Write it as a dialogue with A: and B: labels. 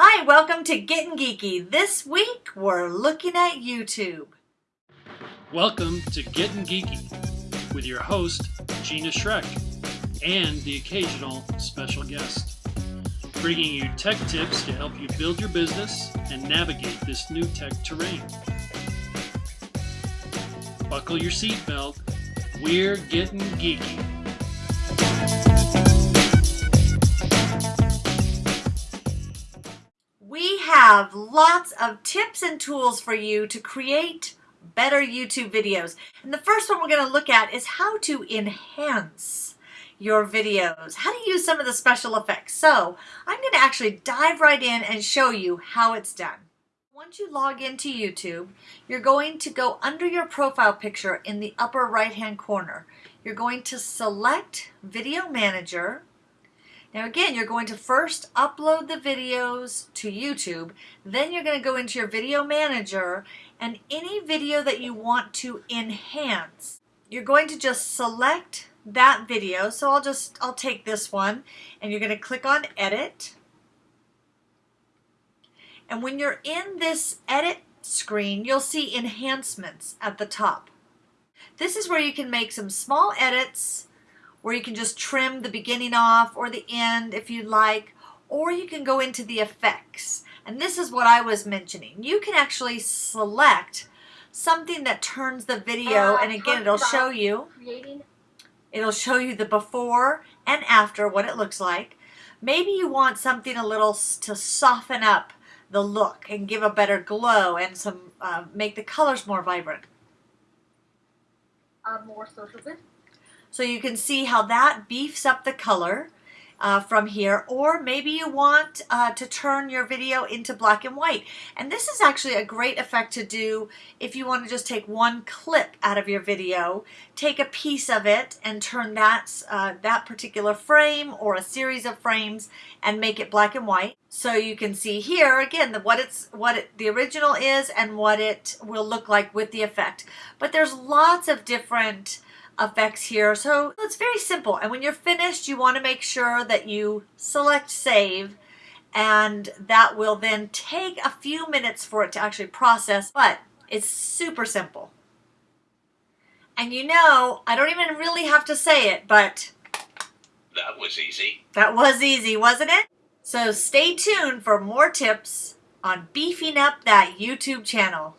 A: Hi, welcome to Getting Geeky. This week we're looking at YouTube.
B: Welcome to Getting Geeky with your host, Gina Schreck, and the occasional special guest, bringing you tech tips to help you build your business and navigate this new tech terrain. Buckle your seatbelt. We're getting geeky.
A: Have lots of tips and tools for you to create better YouTube videos. And the first one we're going to look at is how to enhance your videos, how to use some of the special effects. So I'm going to actually dive right in and show you how it's done. Once you log into YouTube, you're going to go under your profile picture in the upper right hand corner. You're going to select Video Manager. Now again, you're going to first upload the videos to YouTube, then you're going to go into your Video Manager and any video that you want to enhance, you're going to just select that video. So I'll just, I'll take this one and you're going to click on Edit. And when you're in this edit screen, you'll see enhancements at the top. This is where you can make some small edits where you can just trim the beginning off or the end if you like, or you can go into the effects. And this is what I was mentioning. You can actually select something that turns the video,
C: uh,
A: and again, it'll show you,
C: creating
A: it'll show you the before and after, what it looks like. Maybe you want something a little to soften up the look and give a better glow and some uh, make the colors more vibrant.
C: uh, more social good.
A: So you can see how that beefs up the color uh, from here. Or maybe you want uh, to turn your video into black and white. And this is actually a great effect to do if you want to just take one clip out of your video, take a piece of it and turn that, uh, that particular frame or a series of frames and make it black and white. So you can see here again the, what it's what it, the original is and what it will look like with the effect. But there's lots of different effects here. So it's very simple. And when you're finished, you want to make sure that you select save and that will then take a few minutes for it to actually process, but it's super simple. And you know, I don't even really have to say it, but
D: That was easy.
A: that was easy, wasn't it? So stay tuned for more tips on beefing up that YouTube channel.